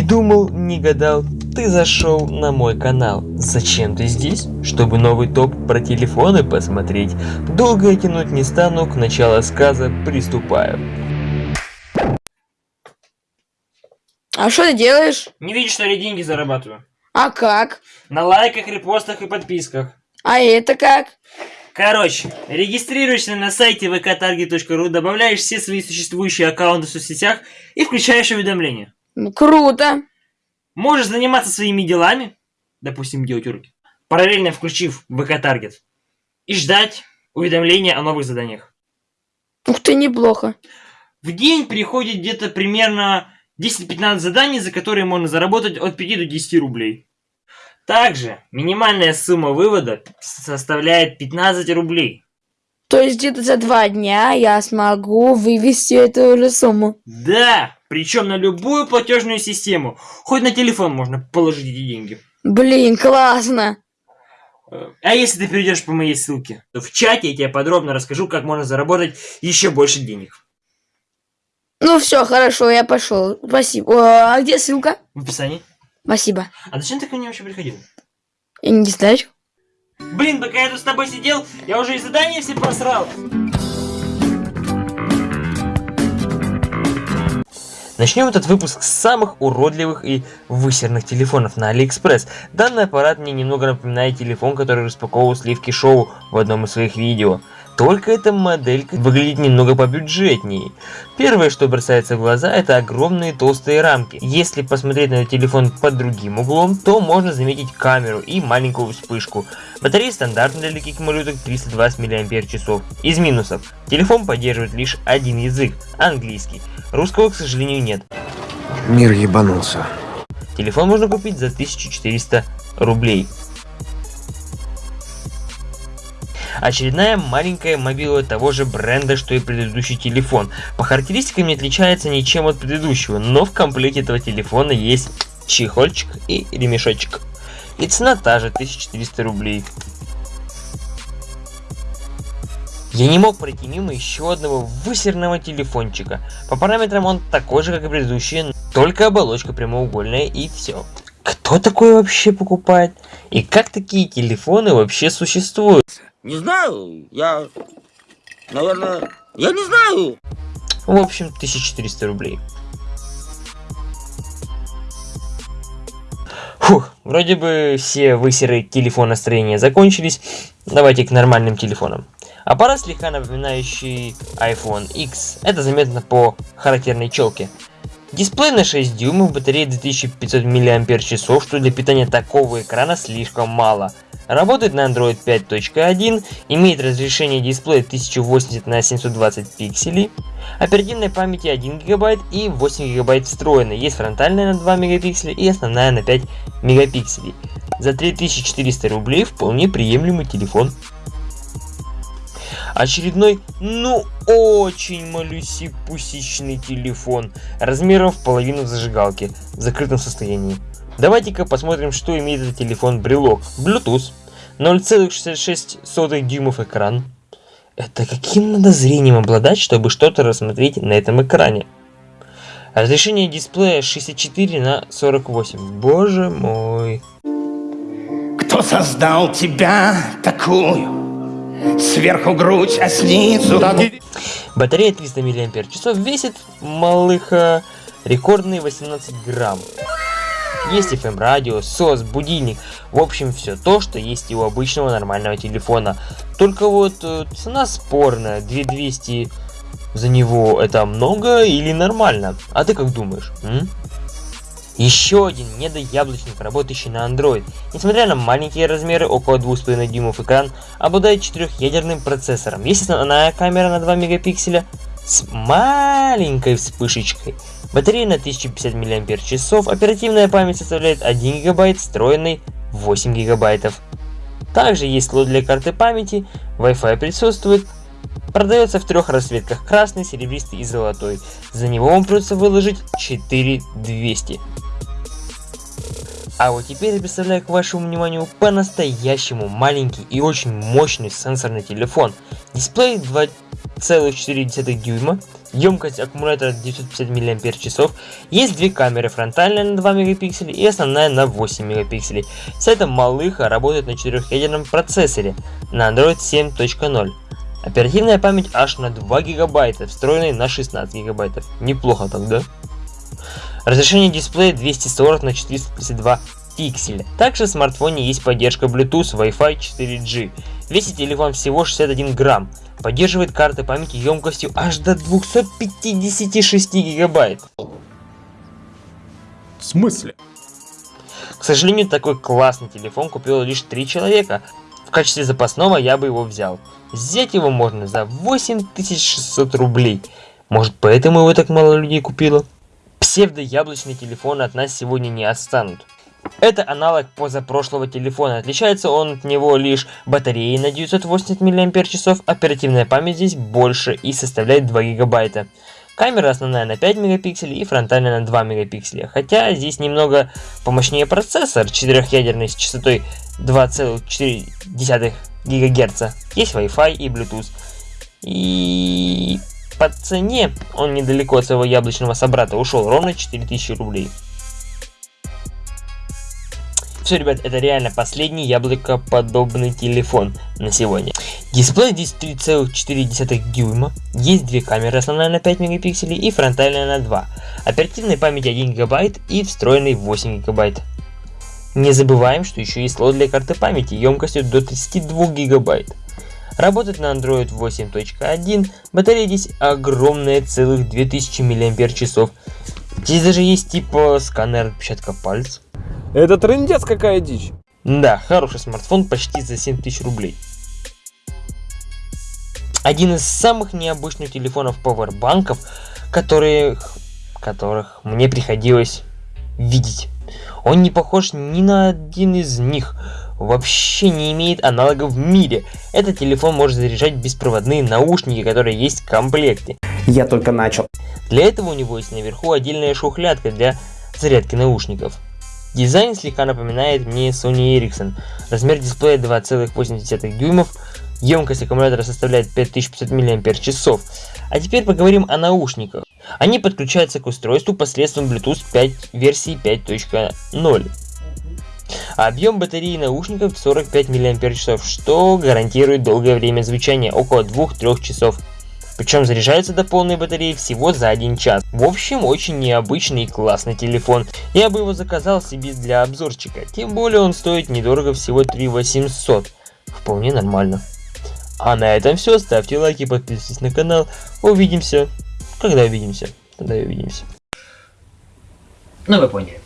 Не думал, не гадал, ты зашел на мой канал. Зачем ты здесь? Чтобы новый топ про телефоны посмотреть. Долго я тянуть не стану, к началу сказа приступаю. А что ты делаешь? Не видишь, что ли, деньги зарабатываю? А как? На лайках, репостах и подписках. А это как? Короче, регистрируешься на сайте vktarget.ru, добавляешь все свои существующие аккаунты в соцсетях и включаешь уведомления. Ну, круто. Можешь заниматься своими делами, допустим, делать уроки, параллельно включив vk-таргет, и ждать уведомления о новых заданиях. Ух ты, неплохо. В день приходит где-то примерно 10-15 заданий, за которые можно заработать от 5 до 10 рублей. Также минимальная сумма вывода составляет 15 рублей. То есть где-то за два дня я смогу вывести эту же сумму. Да, причем на любую платежную систему. Хоть на телефон можно положить эти деньги. Блин, классно. А если ты перейдешь по моей ссылке, то в чате я тебе подробно расскажу, как можно заработать еще больше денег. Ну все, хорошо, я пошел. Спасибо. О, а где ссылка? В описании. Спасибо. А зачем ты ко мне вообще приходил? Я не знаю. Блин, пока я тут с тобой сидел, я уже и задания все просрал. Начнем этот выпуск с самых уродливых и высерных телефонов на Алиэкспресс. Данный аппарат мне немного напоминает телефон, который распаковывал Сливки Шоу в одном из своих видео. Только эта моделька выглядит немного побюджетнее. Первое, что бросается в глаза, это огромные толстые рамки. Если посмотреть на телефон под другим углом, то можно заметить камеру и маленькую вспышку. Батарея стандартная для таких малюток 320 мАч. Из минусов. Телефон поддерживает лишь один язык – английский. Русского, к сожалению, нет. Мир ебанулся. Телефон можно купить за 1400 рублей. Очередная маленькая мобила того же бренда, что и предыдущий телефон. По характеристикам не отличается ничем от предыдущего, но в комплекте этого телефона есть чехольчик и ремешочек. И цена та же, 1400 рублей. Я не мог пройти мимо еще одного высерного телефончика. По параметрам он такой же, как и предыдущие, только оболочка прямоугольная и все. Кто такой вообще покупает? И как такие телефоны вообще существуют? Не знаю, я, наверное, я не знаю. В общем, 1400 рублей. Фух, вроде бы все высеры телефонастроения закончились. Давайте к нормальным телефонам. Аппарат слегка напоминающий iPhone X. Это заметно по характерной челке. Дисплей на 6 дюймов, батарея 2500 мАч, что для питания такого экрана слишком мало. Работает на Android 5.1, имеет разрешение дисплея 1080 на 720 пикселей, оперативной памяти 1 ГБ и 8 ГБ встроенной, есть фронтальная на 2 мегапикселя и основная на 5 мегапикселей. За 3400 рублей вполне приемлемый телефон. Очередной, ну очень малюсипусечный телефон, размером в половину зажигалки, в закрытом состоянии. Давайте-ка посмотрим, что имеет этот телефон брелок. Bluetooth, 0,66 дюймов экран. Это каким надо зрением обладать, чтобы что-то рассмотреть на этом экране? Разрешение дисплея 64 на 48. Боже мой. Кто создал тебя такую? Сверху грудь, а снизу... Батарея 300 мАч весит малыха рекордные 18 грамм. Есть FM радио, SOS, будильник, в общем все то, что есть и у обычного нормального телефона. Только вот э, цена спорная, 2200 за него это много или нормально? А ты как думаешь? М? Еще один недояблочник, работающий на Android. Несмотря на маленькие размеры, около 2,5 дюймов экран, обладает четырехъядерным процессором. Есть основная камера на 2 мегапикселя с маленькой вспышечкой. Батарея на 1050 мАч, оперативная память составляет 1 ГБ, встроенный 8 ГБ. Также есть слот для карты памяти, Wi-Fi присутствует, продается в трех расцветках, красный, серебристый и золотой. За него вам придется выложить 4200. А вот теперь я представляю к вашему вниманию по-настоящему маленький и очень мощный сенсорный телефон. Дисплей 2 2,4 дюйма, емкость аккумулятора 950 мАч, есть две камеры, фронтальная на 2 мегапикселя и основная на 8 мегапикселей. С этим малыха работает на 4-ядерном процессоре на Android 7.0. Оперативная память аж на 2 гигабайта, встроенной на 16 гигабайтов. Неплохо так, да? Разрешение дисплея 240 на 432 пикселя. Также в смартфоне есть поддержка Bluetooth, Wi-Fi 4G. Весит телефон всего 61 грамм. Поддерживает карты памяти емкостью аж до 256 гигабайт. В смысле? К сожалению, такой классный телефон купило лишь 3 человека. В качестве запасного я бы его взял. Взять его можно за 8600 рублей. Может поэтому его так мало людей купило? Псевдо-яблочные телефоны от нас сегодня не отстанут. Это аналог позапрошлого телефона. Отличается он от него лишь батареей на 980 мАч, оперативная память здесь больше и составляет 2 гигабайта. Камера основная на 5 мегапикселей и фронтальная на 2 мегапикселя. Хотя здесь немного помощнее процессор, 4-ядерный с частотой 2,4 ГГц. Есть Wi-Fi и Bluetooth. И по цене он недалеко от своего яблочного собрата ушел ровно 4000 рублей. Все, ребят, это реально последний яблокоподобный телефон на сегодня. Дисплей здесь 3,4 дюйма, есть две камеры, основная на 5 мегапикселей и фронтальная на 2, оперативной памяти 1 гигабайт и встроенный 8 гигабайт. Не забываем, что еще есть слот для карты памяти емкостью до 32 гигабайт. Работает на Android 8.1, батарея здесь огромная, целых 2000 мАч. Здесь даже есть типа сканер отпечатка пальца. Это трындец какая дичь. Да, хороший смартфон почти за 7000 рублей. Один из самых необычных телефонов Powerbankов, которых, которых мне приходилось видеть. Он не похож ни на один из них, вообще не имеет аналогов в мире. Этот телефон может заряжать беспроводные наушники, которые есть в комплекте. Я только начал. Для этого у него есть наверху отдельная шухлядка для зарядки наушников. Дизайн слегка напоминает мне Sony Ericsson. Размер дисплея 2,8 дюймов, емкость аккумулятора составляет 5500 мАч. А теперь поговорим о наушниках. Они подключаются к устройству посредством Bluetooth 5 версии 5.0. А объем батареи наушников 45 мАч, что гарантирует долгое время звучания, около 2-3 часов. Причем заряжается до полной батареи всего за один час. В общем, очень необычный и классный телефон. Я бы его заказал себе для обзорчика. Тем более он стоит недорого, всего 3 800. Вполне нормально. А на этом все. Ставьте лайки, подписывайтесь на канал. Увидимся. Когда увидимся? Тогда и увидимся. Ну вы поняли.